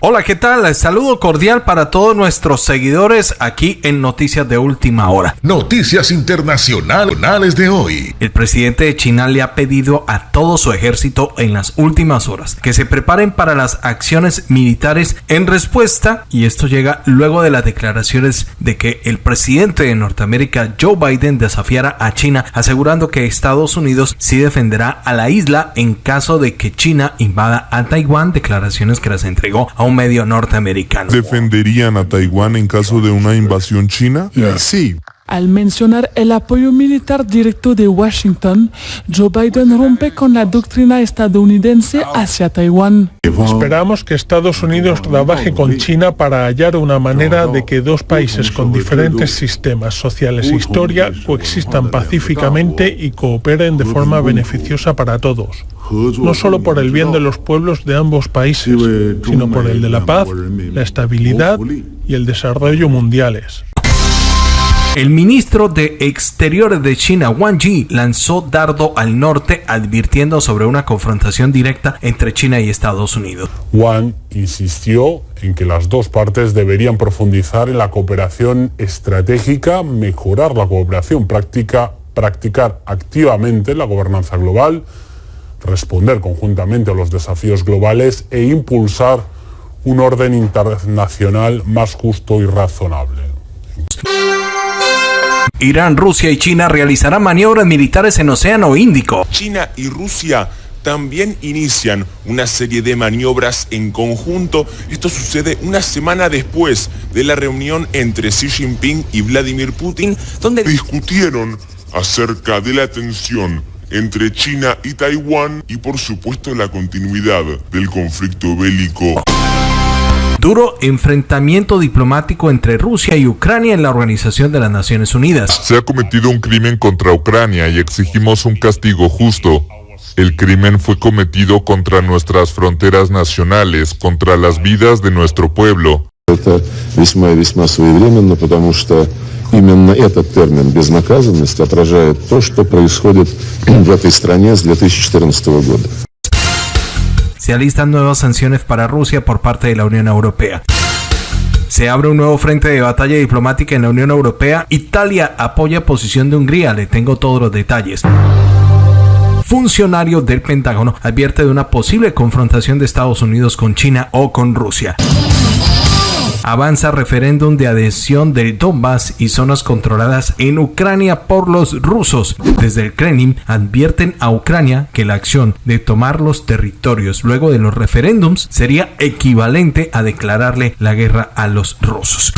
Hola, ¿qué tal? Saludo cordial para todos nuestros seguidores aquí en Noticias de Última Hora. Noticias internacionales de hoy. El presidente de China le ha pedido a todo su ejército en las últimas horas que se preparen para las acciones militares en respuesta, y esto llega luego de las declaraciones de que el presidente de Norteamérica, Joe Biden, desafiara a China, asegurando que Estados Unidos sí defenderá a la isla en caso de que China invada a Taiwán, declaraciones que las entregó a un medio norteamericano. ¿Defenderían a Taiwán en caso de una invasión china? Sí. Al mencionar el apoyo militar directo de Washington, Joe Biden rompe con la doctrina estadounidense hacia Taiwán. Esperamos que Estados Unidos trabaje con China para hallar una manera de que dos países con diferentes sistemas sociales e historia coexistan pacíficamente y cooperen de forma beneficiosa para todos. No solo por el bien de los pueblos de ambos países, sino por el de la paz, la estabilidad y el desarrollo mundiales. El ministro de Exteriores de China, Wang Yi, lanzó dardo al norte advirtiendo sobre una confrontación directa entre China y Estados Unidos. Wang insistió en que las dos partes deberían profundizar en la cooperación estratégica, mejorar la cooperación práctica, practicar activamente la gobernanza global, responder conjuntamente a los desafíos globales e impulsar un orden internacional más justo y razonable. Irán, Rusia y China realizarán maniobras militares en Océano Índico. China y Rusia también inician una serie de maniobras en conjunto. Esto sucede una semana después de la reunión entre Xi Jinping y Vladimir Putin, donde discutieron acerca de la tensión entre China y Taiwán y por supuesto la continuidad del conflicto bélico. Duro enfrentamiento diplomático entre Rusia y Ucrania en la Organización de las Naciones Unidas. Se ha cometido un crimen contra Ucrania y exigimos un castigo justo. El crimen fue cometido contra nuestras fronteras nacionales, contra las vidas de nuestro pueblo. Именно этот термин «безнаказанность» отражает то, что происходит в этой стране с 2014 года. Se alistan nuevas sanciones para Rusia por parte de la Unión Europea. Se abre un nuevo frente de batalla diplomática en la Unión Europea. Italia apoya posición de Hungría. Le tengo todos los detalles funcionario del Pentágono advierte de una posible confrontación de Estados Unidos con China o con Rusia. Avanza referéndum de adhesión del Donbass y zonas controladas en Ucrania por los rusos. Desde el Kremlin advierten a Ucrania que la acción de tomar los territorios luego de los referéndums sería equivalente a declararle la guerra a los rusos.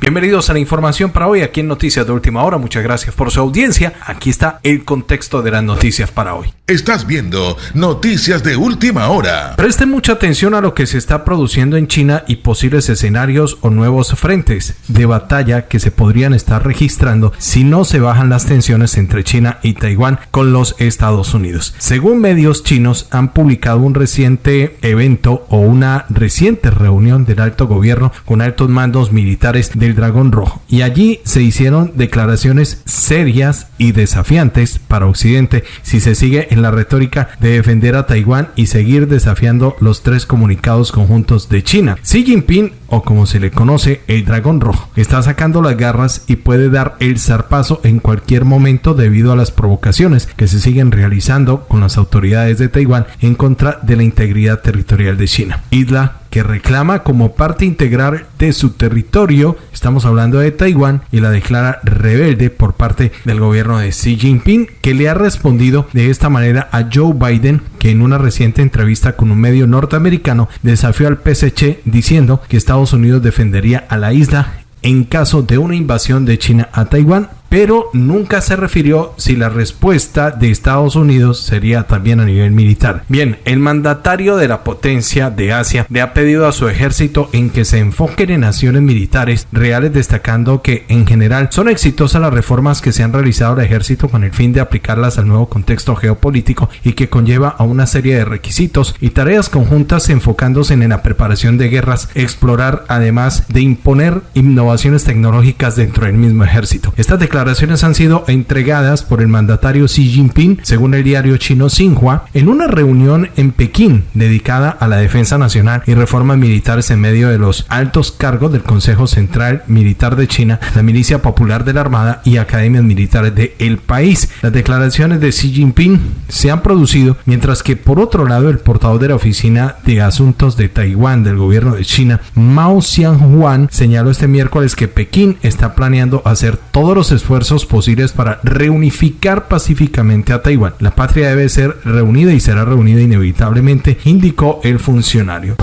Bienvenidos a la información para hoy aquí en Noticias de Última Hora. Muchas gracias por su audiencia. Aquí está el contexto de las noticias para hoy. Estás viendo Noticias de Última Hora. Presten mucha atención a lo que se está produciendo en China y posibles escenarios o nuevos frentes de batalla que se podrían estar registrando si no se bajan las tensiones entre China y Taiwán con los Estados Unidos. Según medios chinos han publicado un reciente evento o una reciente reunión del alto gobierno con altos mandos militares de Dragón Rojo. Y allí se hicieron declaraciones serias y desafiantes para Occidente si se sigue en la retórica de defender a Taiwán y seguir desafiando los tres comunicados conjuntos de China. Xi Jinping, o como se le conoce, el Dragón Rojo, está sacando las garras y puede dar el zarpazo en cualquier momento debido a las provocaciones que se siguen realizando con las autoridades de Taiwán en contra de la integridad territorial de China. Isla que reclama como parte integral de su territorio, estamos hablando de Taiwán, y la declara rebelde por parte del gobierno de Xi Jinping, que le ha respondido de esta manera a Joe Biden, que en una reciente entrevista con un medio norteamericano desafió al PSC diciendo que Estados Unidos defendería a la isla en caso de una invasión de China a Taiwán pero nunca se refirió si la respuesta de Estados Unidos sería también a nivel militar. Bien, el mandatario de la potencia de Asia le ha pedido a su ejército en que se enfoquen en acciones militares reales, destacando que en general son exitosas las reformas que se han realizado al ejército con el fin de aplicarlas al nuevo contexto geopolítico y que conlleva a una serie de requisitos y tareas conjuntas enfocándose en la preparación de guerras, explorar además de imponer innovaciones tecnológicas dentro del mismo ejército. Estas declaraciones declaraciones han sido entregadas por el mandatario Xi Jinping, según el diario chino Xinhua, en una reunión en Pekín dedicada a la defensa nacional y reformas militares en medio de los altos cargos del Consejo Central Militar de China, la Milicia Popular de la Armada y academias militares del el país. Las declaraciones de Xi Jinping se han producido mientras que por otro lado el portavoz de la Oficina de Asuntos de Taiwán del gobierno de China, Mao Xianhuan, señaló este miércoles que Pekín está planeando hacer todos los esfuerzos posibles para reunificar pacíficamente a Taiwán. La patria debe ser reunida y será reunida inevitablemente, indicó el funcionario.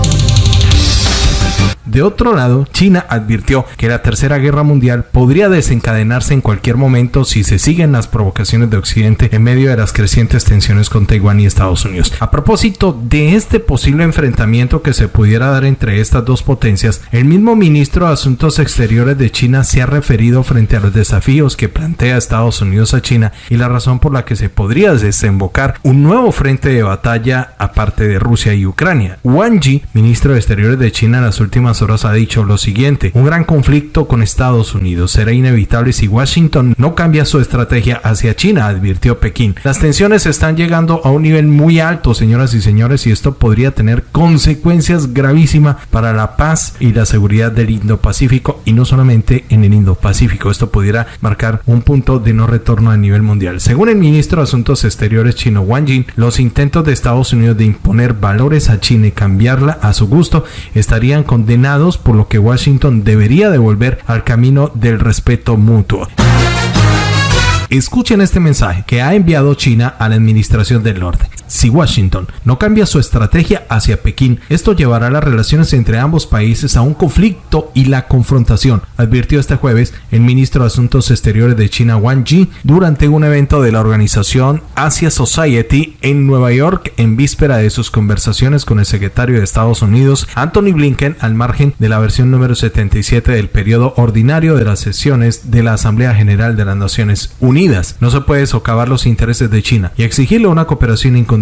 De otro lado, China advirtió que la Tercera Guerra Mundial podría desencadenarse en cualquier momento si se siguen las provocaciones de Occidente en medio de las crecientes tensiones con Taiwán y Estados Unidos. A propósito de este posible enfrentamiento que se pudiera dar entre estas dos potencias, el mismo ministro de Asuntos Exteriores de China se ha referido frente a los desafíos que plantea Estados Unidos a China y la razón por la que se podría desembocar un nuevo frente de batalla aparte de Rusia y Ucrania. Wang Yi, ministro de Exteriores de China en las últimas horas ha dicho lo siguiente, un gran conflicto con Estados Unidos será inevitable si Washington no cambia su estrategia hacia China, advirtió Pekín. Las tensiones están llegando a un nivel muy alto, señoras y señores, y esto podría tener consecuencias gravísimas para la paz y la seguridad del Indo-Pacífico y no solamente en el Indo-Pacífico. Esto pudiera marcar un punto de no retorno a nivel mundial. Según el ministro de Asuntos Exteriores chino Wang Jin, los intentos de Estados Unidos de imponer valores a China y cambiarla a su gusto estarían condenados por lo que Washington debería devolver al camino del respeto mutuo. Escuchen este mensaje que ha enviado China a la Administración del Norte. Si Washington no cambia su estrategia hacia Pekín, esto llevará las relaciones entre ambos países a un conflicto y la confrontación, advirtió este jueves el ministro de Asuntos Exteriores de China Wang Yi durante un evento de la organización Asia Society en Nueva York en víspera de sus conversaciones con el secretario de Estados Unidos Anthony Blinken al margen de la versión número 77 del periodo ordinario de las sesiones de la Asamblea General de las Naciones Unidas. No se puede socavar los intereses de China y exigirle una cooperación incondicional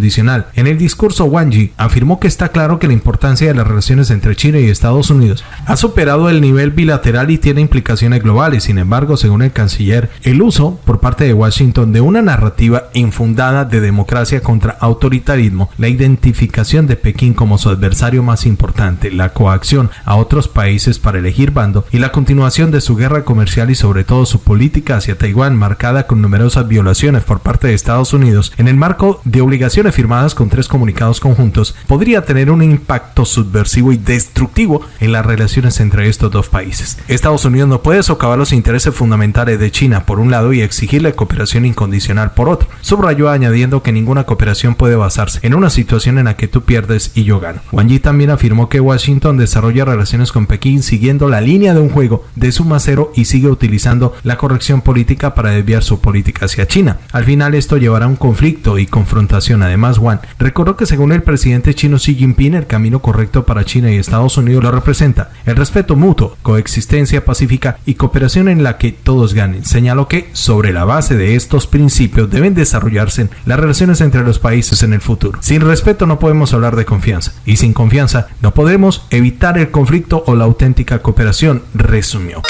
en el discurso, Wang Yi afirmó que está claro que la importancia de las relaciones entre China y Estados Unidos ha superado el nivel bilateral y tiene implicaciones globales. Sin embargo, según el canciller, el uso por parte de Washington de una narrativa infundada de democracia contra autoritarismo, la identificación de Pekín como su adversario más importante, la coacción a otros países para elegir bando y la continuación de su guerra comercial y sobre todo su política hacia Taiwán marcada con numerosas violaciones por parte de Estados Unidos en el marco de obligaciones firmadas con tres comunicados conjuntos podría tener un impacto subversivo y destructivo en las relaciones entre estos dos países. Estados Unidos no puede socavar los intereses fundamentales de China por un lado y exigirle cooperación incondicional por otro. Subrayó añadiendo que ninguna cooperación puede basarse en una situación en la que tú pierdes y yo gano. Wang Yi también afirmó que Washington desarrolla relaciones con Pekín siguiendo la línea de un juego de suma cero y sigue utilizando la corrección política para desviar su política hacia China. Al final esto llevará a un conflicto y confrontación además Además, Juan recordó que según el presidente chino Xi Jinping, el camino correcto para China y Estados Unidos lo representa el respeto mutuo, coexistencia pacífica y cooperación en la que todos ganen. Señaló que sobre la base de estos principios deben desarrollarse las relaciones entre los países en el futuro. Sin respeto no podemos hablar de confianza y sin confianza no podremos evitar el conflicto o la auténtica cooperación, resumió.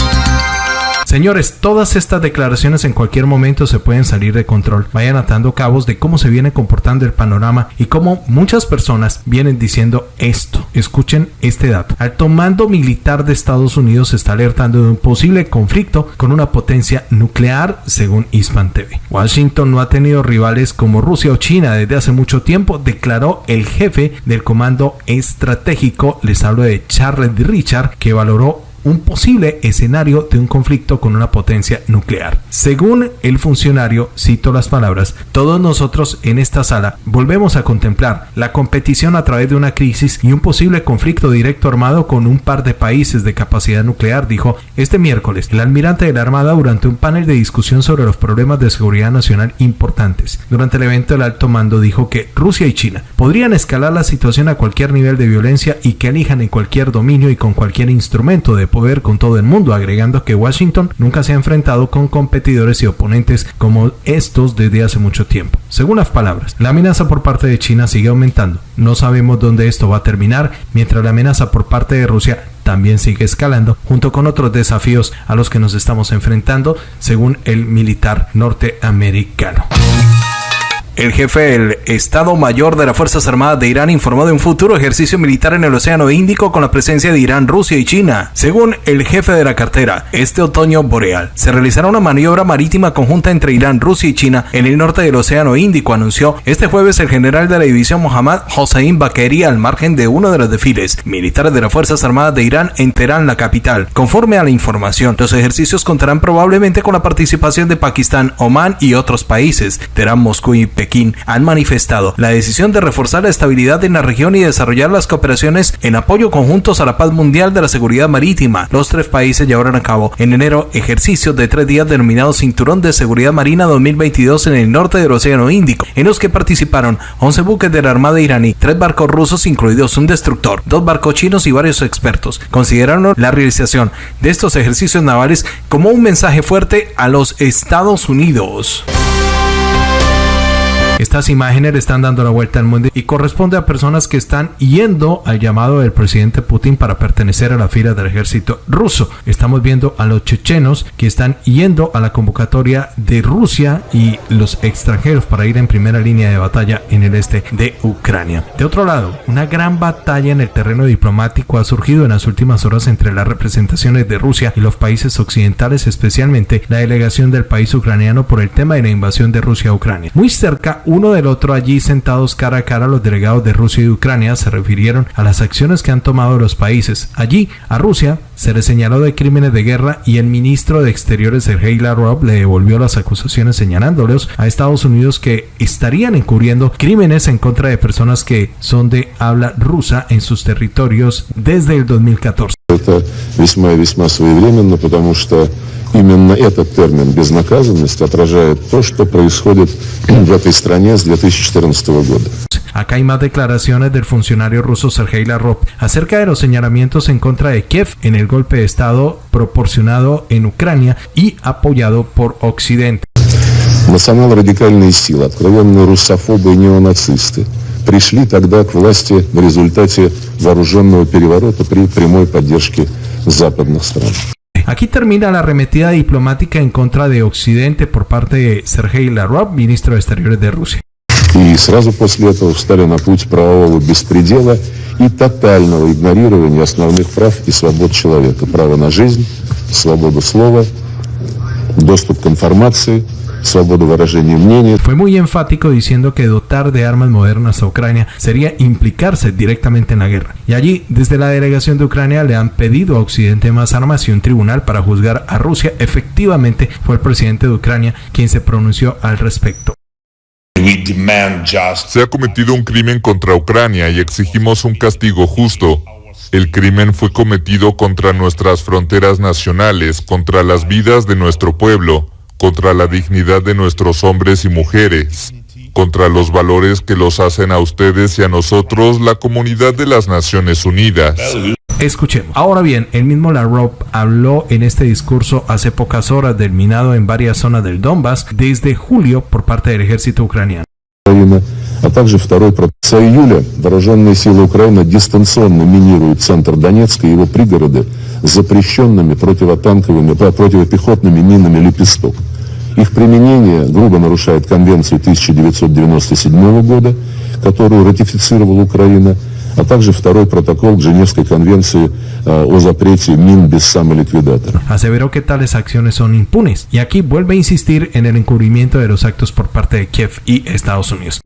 Señores, todas estas declaraciones en cualquier momento se pueden salir de control. Vayan atando cabos de cómo se viene comportando el panorama y cómo muchas personas vienen diciendo esto. Escuchen este dato. Alto mando militar de Estados Unidos está alertando de un posible conflicto con una potencia nuclear, según Hispan TV. Washington no ha tenido rivales como Rusia o China desde hace mucho tiempo, declaró el jefe del comando estratégico. Les hablo de Charles Richard, que valoró un posible escenario de un conflicto con una potencia nuclear. Según el funcionario, cito las palabras, todos nosotros en esta sala volvemos a contemplar la competición a través de una crisis y un posible conflicto directo armado con un par de países de capacidad nuclear, dijo este miércoles el almirante de la Armada durante un panel de discusión sobre los problemas de seguridad nacional importantes. Durante el evento el alto mando dijo que Rusia y China podrían escalar la situación a cualquier nivel de violencia y que elijan en cualquier dominio y con cualquier instrumento de poder con todo el mundo, agregando que Washington nunca se ha enfrentado con competidores y oponentes como estos desde hace mucho tiempo. Según las palabras, la amenaza por parte de China sigue aumentando. No sabemos dónde esto va a terminar, mientras la amenaza por parte de Rusia también sigue escalando, junto con otros desafíos a los que nos estamos enfrentando, según el militar norteamericano. El jefe del Estado Mayor de las Fuerzas Armadas de Irán informó de un futuro ejercicio militar en el Océano Índico con la presencia de Irán, Rusia y China. Según el jefe de la cartera, este otoño boreal se realizará una maniobra marítima conjunta entre Irán, Rusia y China en el norte del Océano Índico, anunció este jueves el general de la división Mohammad Hossein Bakeri al margen de uno de los desfiles militares de las Fuerzas Armadas de Irán en Teherán, la capital. Conforme a la información, los ejercicios contarán probablemente con la participación de Pakistán, Omán y otros países. Teherán, Moscú y Pekín han manifestado la decisión de reforzar la estabilidad en la región y desarrollar las cooperaciones en apoyo conjuntos a la paz mundial de la seguridad marítima. Los tres países llevaron a cabo en enero ejercicios de tres días denominados Cinturón de Seguridad Marina 2022 en el norte del Océano Índico, en los que participaron 11 buques de la Armada iraní, tres barcos rusos incluidos un destructor, dos barcos chinos y varios expertos. Consideraron la realización de estos ejercicios navales como un mensaje fuerte a los Estados Unidos. Estas imágenes le están dando la vuelta al mundo y corresponde a personas que están yendo al llamado del presidente Putin para pertenecer a la fila del ejército ruso. Estamos viendo a los chechenos que están yendo a la convocatoria de Rusia y los extranjeros para ir en primera línea de batalla en el este de Ucrania. De otro lado, una gran batalla en el terreno diplomático ha surgido en las últimas horas entre las representaciones de Rusia y los países occidentales, especialmente la delegación del país ucraniano por el tema de la invasión de Rusia a Ucrania. Muy cerca uno del otro allí sentados cara a cara los delegados de Rusia y Ucrania se refirieron a las acciones que han tomado los países. Allí, a Rusia se le señaló de crímenes de guerra y el ministro de Exteriores Sergei Lavrov le devolvió las acusaciones señalándoles a Estados Unidos que estarían encubriendo crímenes en contra de personas que son de habla rusa en sus territorios desde el 2014. Именно этот термин «безнаказанность» отражает то, что происходит в этой стране с 2014 года. Acá hay más declaraciones del funcionario ruso Sergei Lavrov acerca de los señalamientos en contra de Kiev en el golpe de Estado proporcionado en Ucrania y apoyado por Occidente. Национал-радикальные силы, откровенные русофобы и неонацисты, пришли тогда к власти в результате вооруженного переворота при прямой поддержке западных стран. Aquí termina la arremetida diplomática en contra de Occidente por parte de Sergei Lavrov, ministro de Exteriores de Rusia. И сразу после этого встали на путь правового беспредела и тотального игнорирования основных прав и свобод человека. Право на жизнь, свободу слова, доступ к информации – Fue muy enfático diciendo que dotar de armas modernas a Ucrania sería implicarse directamente en la guerra. Y allí, desde la delegación de Ucrania, le han pedido a Occidente más armas y un tribunal para juzgar a Rusia. Efectivamente, fue el presidente de Ucrania quien se pronunció al respecto. Se ha cometido un crimen contra Ucrania y exigimos un castigo justo. El crimen fue cometido contra nuestras fronteras nacionales, contra las vidas de nuestro pueblo contra la dignidad de nuestros hombres y mujeres, contra los valores que los hacen a ustedes y a nosotros la comunidad de las Naciones Unidas. Escuchemos. Ahora bien, el mismo Lavrov habló en este discurso hace pocas horas del minado en varias zonas del Donbass desde julio por parte del ejército ucraniano. а также второй с июля вооруженные силы Украины дистанционно минируют центр Донецка и его пригороды запрещенными противотанковыми, противопехотными минами «Лепесток». Их применение грубо нарушает Конвенцию 1997 года, которую ратифицировала Украина, а также второй протокол к Женевской конвенции э, о запрете мин без самоликвидатора. Aseveró que tales acciones son impunes y aquí vuelve a insistir en el encubrimiento de los actos por parte de Kiev y Estados Unidos.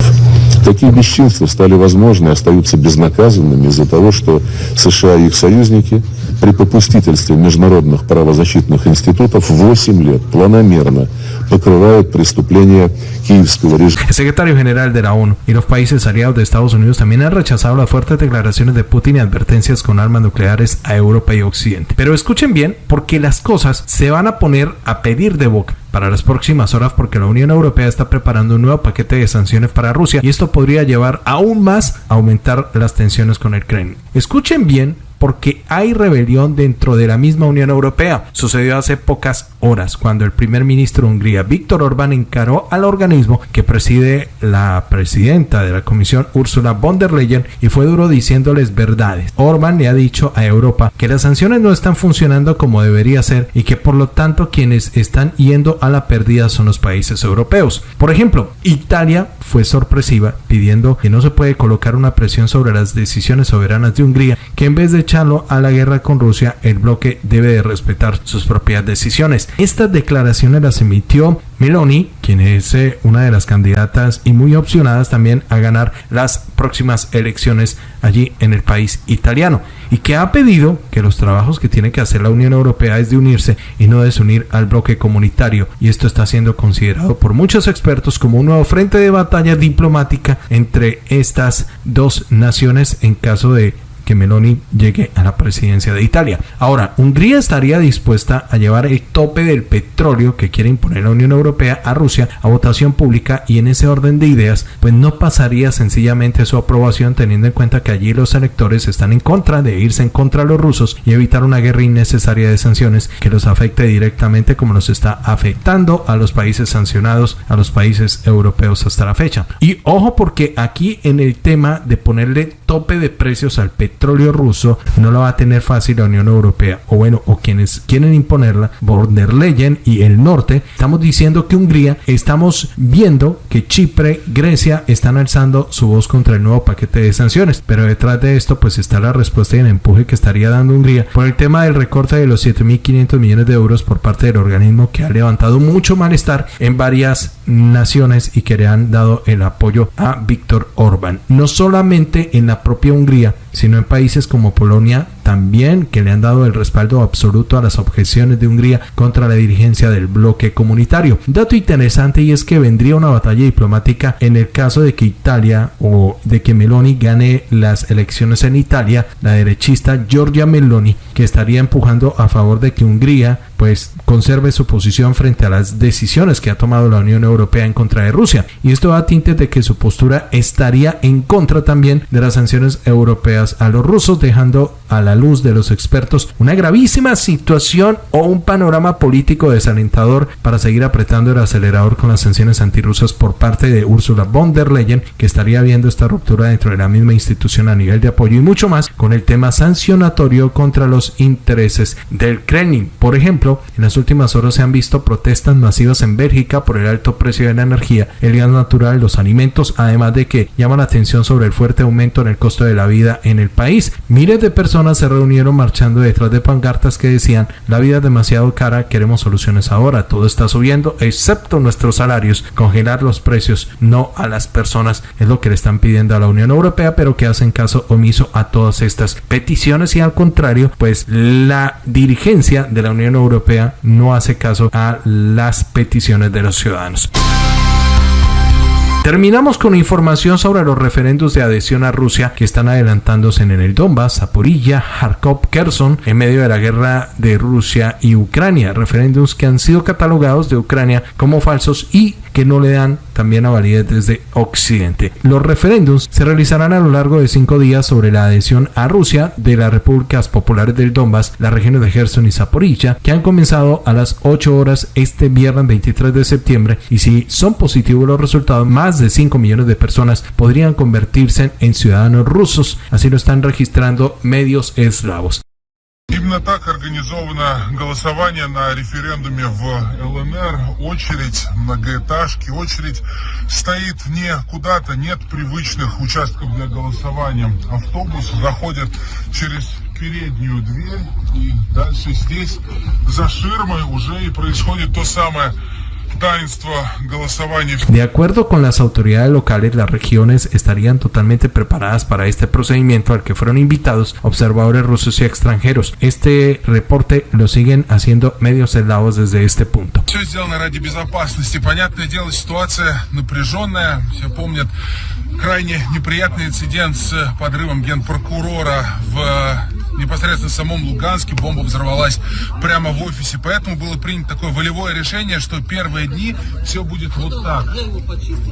Такие бесчинства стали возможны и остаются безнаказанными из-за того, что США и их союзники при попустительстве международных правозащитных институтов 8 лет планомерно покрывают преступления киевского режима. El secretario general de la ONU y los países aliados de Estados Unidos también han rechazado las fuertes declaraciones de Putin y advertencias con armas nucleares a Europa y Occidente. Pero escuchen bien, porque las cosas se van a poner a pedir de boca para las próximas horas porque la Unión Europea está preparando un nuevo paquete de sanciones para Rusia y esto podría llevar aún más a aumentar las tensiones con el Kremlin. Escuchen bien porque hay rebelión dentro de la misma Unión Europea. Sucedió hace pocas horas cuando el primer ministro de Hungría, Víctor Orbán, encaró al organismo que preside la presidenta de la Comisión, Ursula von der Leyen, y fue duro diciéndoles verdades. Orbán le ha dicho a Europa que las sanciones no están funcionando como debería ser y que por lo tanto quienes están yendo a la pérdida son los países europeos. Por ejemplo, Italia fue sorpresiva pidiendo que no se puede colocar una presión sobre las decisiones soberanas de Hungría, que en vez de echarlo a la guerra con Rusia, el bloque debe de respetar sus propias decisiones. Estas declaraciones las emitió Meloni, quien es eh, una de las candidatas y muy opcionadas también a ganar las próximas elecciones allí en el país italiano y que ha pedido que los trabajos que tiene que hacer la Unión Europea es de unirse y no desunir al bloque comunitario y esto está siendo considerado por muchos expertos como un nuevo frente de batalla diplomática entre estas dos naciones en caso de que Meloni llegue a la presidencia de Italia. Ahora, Hungría estaría dispuesta a llevar el tope del petróleo que quiere imponer la Unión Europea a Rusia a votación pública y en ese orden de ideas, pues no pasaría sencillamente su aprobación teniendo en cuenta que allí los electores están en contra de irse en contra de los rusos y evitar una guerra innecesaria de sanciones que los afecte directamente como nos está afectando a los países sancionados, a los países europeos hasta la fecha. Y ojo porque aquí en el tema de ponerle tope de precios al petróleo, petróleo ruso no la va a tener fácil la Unión Europea. O bueno o quienes quieren imponerla von der Leyen y el norte estamos diciendo que Hungría estamos viendo que Chipre Grecia están alzando su voz contra el nuevo paquete de sanciones. Pero detrás de esto pues está la respuesta y el empuje que estaría dando Hungría por el tema del recorte de los 7.500 millones de euros por parte del organismo que ha levantado mucho malestar en varias naciones y que le han dado el apoyo a Víctor Orbán. No solamente en la propia Hungría sino en países como Polonia también que le han dado el respaldo absoluto a las objeciones de Hungría contra la dirigencia del bloque comunitario. Dato interesante y es que vendría una batalla diplomática en el caso de que Italia o de que Meloni gane las elecciones en Italia, la derechista Giorgia Meloni, que estaría empujando a favor de que Hungría pues conserve su posición frente a las decisiones que ha tomado la Unión Europea en contra de Rusia. Y esto da a tintes de que su postura estaría en contra también de las sanciones europeas a los rusos, dejando a la luz de los expertos una gravísima situación o un panorama político desalentador para seguir apretando el acelerador con las sanciones antirrusas por parte de Ursula von der Leyen, que estaría viendo esta ruptura dentro de la misma institución a nivel de apoyo y mucho más con el tema sancionatorio contra los intereses del Kremlin. Por ejemplo, en las últimas horas se han visto protestas masivas en Bélgica por el alto precio de la energía, el gas natural, los alimentos, además de que llaman la atención sobre el fuerte aumento en el costo de la vida en el país. Miles de personas se reunieron marchando detrás de pancartas que decían la vida es demasiado cara, queremos soluciones ahora, todo está subiendo excepto nuestros salarios, congelar los precios, no a las personas, es lo que le están pidiendo a la Unión Europea, pero que hacen caso omiso a todas estas peticiones y al contrario, pues la dirigencia de la Unión Europea no hace caso a las peticiones de los ciudadanos. Terminamos con información sobre los referendos de adhesión a Rusia que están adelantándose en el Donbass, Zaporilla, Kharkov, Kherson en medio de la guerra de Rusia y Ucrania, referéndums que han sido catalogados de Ucrania como falsos y que no le dan también a validez desde Occidente. Los referéndums se realizarán a lo largo de cinco días sobre la adhesión a Rusia de las repúblicas populares del Donbass, las regiones de Gerson y Zaporilla, que han comenzado a las 8 horas este viernes 23 de septiembre y si son positivos los resultados, más de 5 millones de personas podrían convertirse en ciudadanos rusos, así lo están registrando medios eslavos. Именно так организовано голосование на референдуме в ЛНР. Очередь, многоэтажки, очередь стоит не куда-то, нет привычных участков для голосования. Автобус заходит через переднюю дверь и дальше здесь за ширмой уже и происходит то самое De acuerdo con las autoridades locales, las regiones estarían totalmente preparadas para este procedimiento al que fueron invitados observadores rusos y extranjeros. Este reporte lo siguen haciendo medios eslavos desde este punto. Все сделано ради безопасности. Понятное дело, ситуация напряженная. Все помнят крайне неприятный инцидент с подрывом генпрокурора в непосредственно в самом Луганске. Бомба взорвалась прямо в офисе. Поэтому было принято такое волевое решение, что первые дни все будет вот так.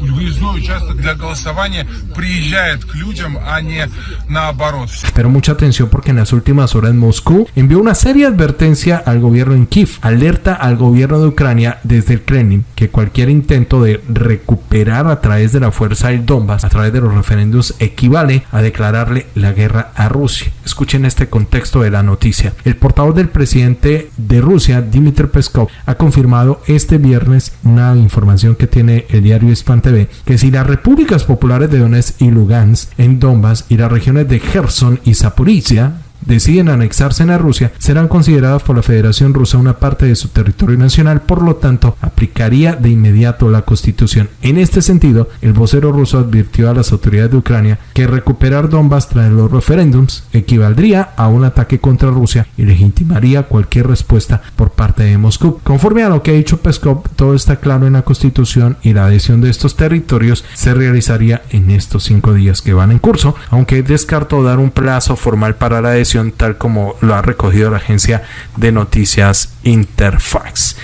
Выездной участок для голосования приезжает к людям, а не наоборот. Pero mucha atención porque en las últimas horas Moscú envió una seria advertencia al gobierno en Kiev. Alerta al gobierno de Ucrania desde el Kremlin que cualquier intento de recuperar a través de la fuerza el Donbass, a través de los referendos, equivale a declararle la guerra a Rusia. Escuchen este contexto de la noticia. El portavoz del presidente de Rusia, Dmitry Peskov, ha confirmado este viernes una información que tiene el diario Hispan TV, que si las repúblicas populares de Donetsk y Lugansk en Donbass y las regiones de Kherson y Zaporizhia deciden anexarse a Rusia, serán consideradas por la Federación Rusa una parte de su territorio nacional, por lo tanto, aplicaría de inmediato la Constitución. En este sentido, el vocero ruso advirtió a las autoridades de Ucrania que recuperar Donbass tras los referéndums equivaldría a un ataque contra Rusia y legitimaría cualquier respuesta por parte de Moscú. Conforme a lo que ha dicho Peskov, todo está claro en la Constitución y la adhesión de estos territorios se realizaría en estos cinco días que van en curso, aunque descartó dar un plazo formal para la adhesión tal como lo ha recogido la agencia de noticias Interfax.